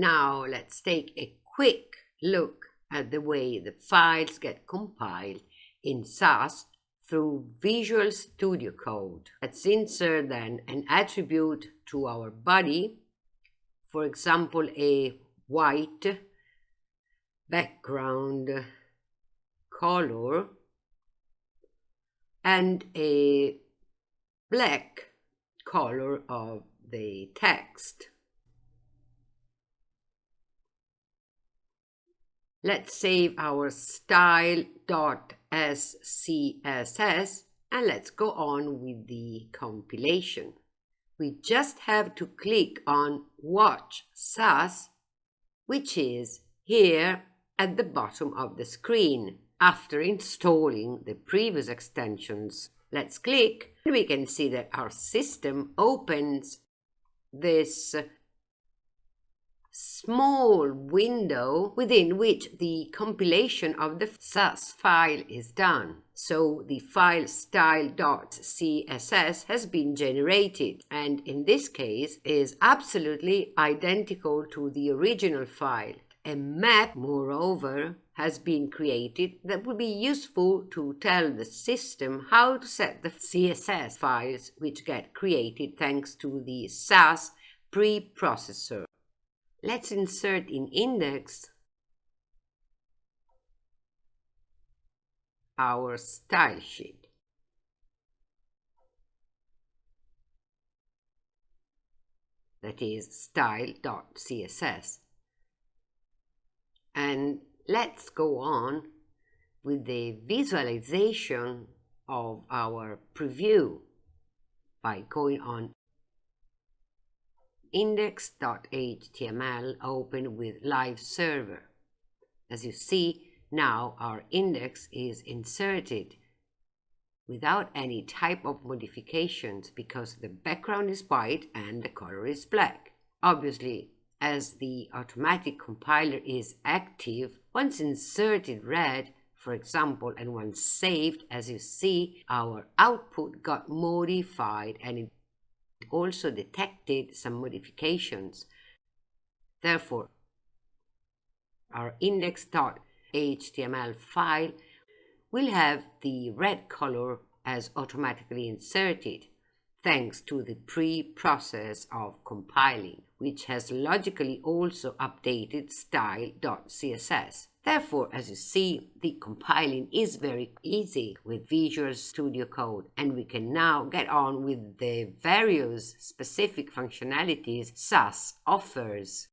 Now let's take a quick look at the way the files get compiled in Sass through Visual Studio Code. Let's insert then an attribute to our body, for example, a white background color and a black color of the text. Let's save our style.scss and let's go on with the compilation. We just have to click on Watch Sass, which is here at the bottom of the screen after installing the previous extensions. Let's click and we can see that our system opens this small window within which the compilation of the Sass file is done. So the file style.css has been generated and in this case is absolutely identical to the original file. A map, moreover, has been created that will be useful to tell the system how to set the CSS files which get created thanks to the Sass preprocessor. Let's insert in index our style sheet. That is style.css. And let's go on with the visualization of our preview by going on index.html open with live server. As you see, now our index is inserted without any type of modifications because the background is white and the color is black. Obviously, as the automatic compiler is active, once inserted red, for example, and once saved, as you see, our output got modified and it also detected some modifications. Therefore, our index.html file will have the red color as automatically inserted thanks to the pre-process of compiling, which has logically also updated style.css. Therefore, as you see, the compiling is very easy with Visual Studio Code and we can now get on with the various specific functionalities Sass offers.